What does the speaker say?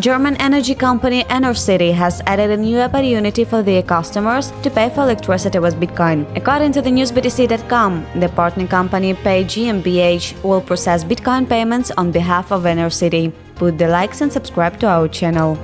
German energy company Enercity has added a new opportunity for their customers to pay for electricity with Bitcoin. According to the newsbtc.com, the partner company PayGmbH will process Bitcoin payments on behalf of Enercity. Put the likes and subscribe to our channel.